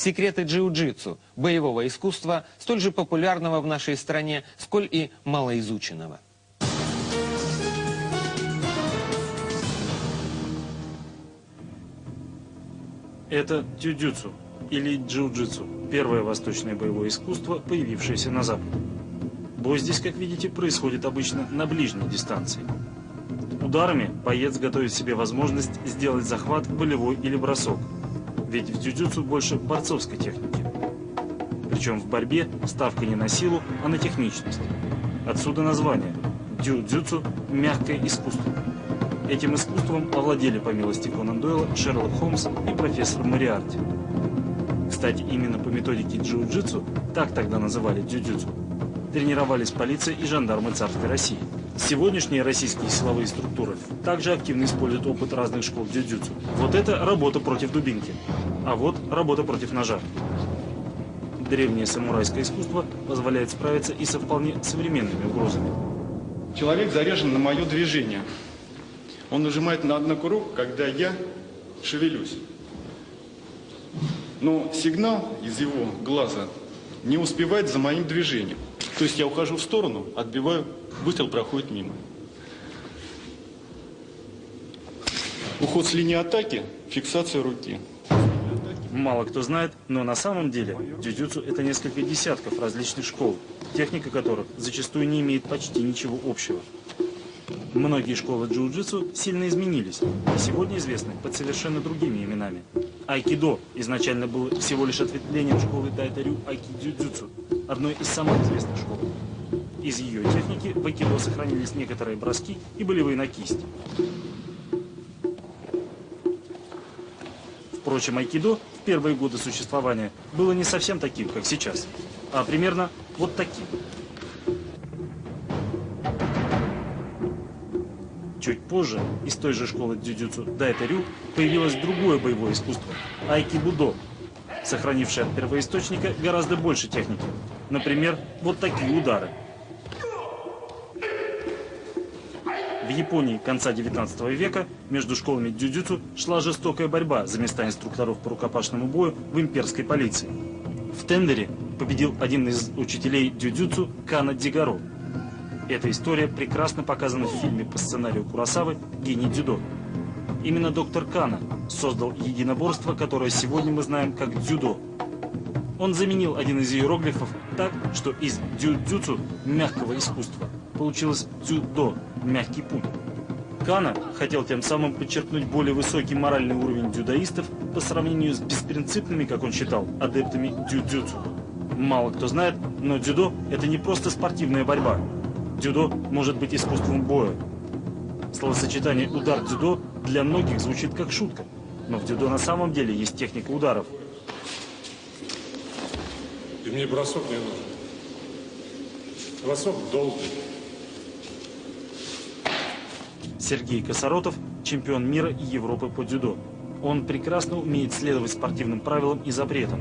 секреты джиу-джитсу, боевого искусства, столь же популярного в нашей стране, сколь и малоизученного. Это тюдюцу или джиу-джитсу, первое восточное боевое искусство, появившееся на Западе. Бой здесь, как видите, происходит обычно на ближней дистанции. Ударами боец готовит себе возможность сделать захват, болевой или бросок. Ведь в дюдюцу больше борцовской техники. Причем в борьбе ставка не на силу, а на техничность. Отсюда название. Дюдюцу – мягкое искусство. Этим искусством овладели, по милости Конан Дойла, Шерлок Холмс и профессор Мариарти. Кстати, именно по методике джиу-джитсу, так тогда называли дюдюцу, тренировались полиция и жандармы царской России. Сегодняшние российские силовые структуры также активно используют опыт разных школ дюдюцу. Вот это работа против дубинки, а вот работа против ножа. Древнее самурайское искусство позволяет справиться и со вполне современными угрозами. Человек заряжен на мое движение. Он нажимает на одну курок, когда я шевелюсь. Но сигнал из его глаза не успевает за моим движением. То есть я ухожу в сторону, отбиваю, выстрел проходит мимо. Уход с линии атаки, фиксация руки. Мало кто знает, но на самом деле дюдюцу это несколько десятков различных школ, техника которых зачастую не имеет почти ничего общего. Многие школы джиу-джитсу сильно изменились и сегодня известны под совершенно другими именами. Айкидо изначально было всего лишь ответвлением школы Дайтарю Айкидзюдзюцу, одной из самых известных школ. Из ее техники в айкидо сохранились некоторые броски и болевые на кисть. Впрочем, айкидо в первые годы существования было не совсем таким, как сейчас, а примерно вот таким. Чуть позже из той же школы дзюдзюцу Дайтарю появилось другое боевое искусство – айкибудо, сохранившее от первоисточника гораздо больше техники. Например, вот такие удары. В Японии конца 19 века между школами дзюдзюцу шла жестокая борьба за места инструкторов по рукопашному бою в имперской полиции. В тендере победил один из учителей дзюдзюцу Кана Дигаро – эта история прекрасно показана в фильме по сценарию Курасавы «Гений дзюдо». Именно доктор Кана создал единоборство, которое сегодня мы знаем как дзюдо. Он заменил один из иероглифов так, что из дзюдзюцу мягкого искусства получилось дзюдо – мягкий путь. Кана хотел тем самым подчеркнуть более высокий моральный уровень дзюдоистов по сравнению с беспринципными, как он считал, адептами дзюдзюцу. Мало кто знает, но дзюдо – это не просто спортивная борьба. Дзюдо может быть искусством боя. Словосочетание «удар дзюдо» для многих звучит как шутка, но в дзюдо на самом деле есть техника ударов. И мне бросок не нужен. Бросок долгий. Сергей Косоротов – чемпион мира и Европы по дзюдо. Он прекрасно умеет следовать спортивным правилам и запретам,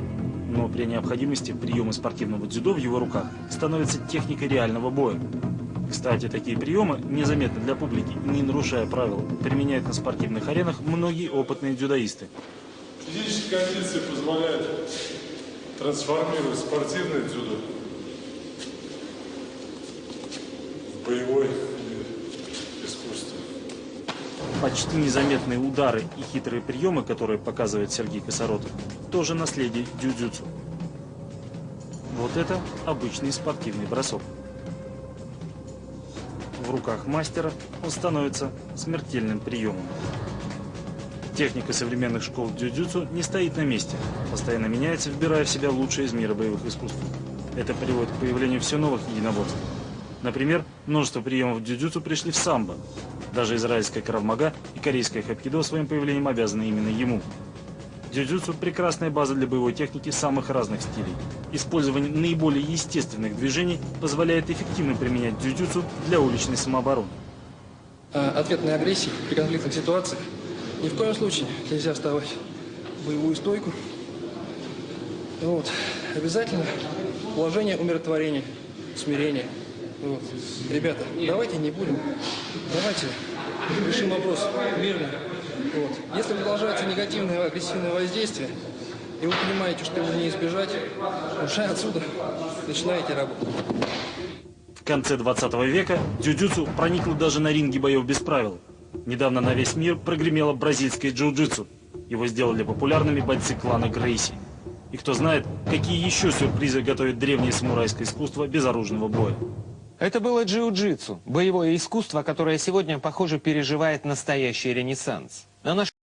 но при необходимости приемы спортивного дзюдо в его руках становятся техникой реального боя. Кстати, такие приемы, незаметно для публики, не нарушая правил, применяют на спортивных аренах многие опытные дзюдоисты. Физическая кондиция позволяет трансформировать спортивное дзюдо в боевой искусство. Почти незаметные удары и хитрые приемы, которые показывает Сергей Косоротов, тоже наследие дюдзюцу. Вот это обычный спортивный бросок в руках мастера, он становится смертельным приемом. Техника современных школ дзюдзюцу не стоит на месте, постоянно меняется, вбирая в себя лучшее из мира боевых искусств. Это приводит к появлению все новых единоборств. Например, множество приемов дзюдзюцу пришли в самбо. Даже израильская кравмага и корейская хапкидо своим появлением обязаны именно ему. Дзюдзюцу – прекрасная база для боевой техники самых разных стилей. Использование наиболее естественных движений позволяет эффективно применять дзюдзюцу для уличной самообороны. А ответной агрессии при конфликтных ситуациях ни в коем случае нельзя вставать в боевую стойку. Вот. Обязательно положение умиротворения, смирения. Вот. Ребята, давайте не будем, давайте решим вопрос мирно. Вот. Если продолжается негативное агрессивное воздействие, и вы понимаете, что его не избежать, уже отсюда начинаете работать. В конце 20 века дзюдзюцу проникло даже на ринге боев без правил. Недавно на весь мир прогремело бразильское джиу-джитсу. Его сделали популярными бойцы клана Грейси. И кто знает, какие еще сюрпризы готовит древнее самурайское искусство безоружного боя. Это было джиу-джитсу, боевое искусство, которое сегодня, похоже, переживает настоящий ренессанс.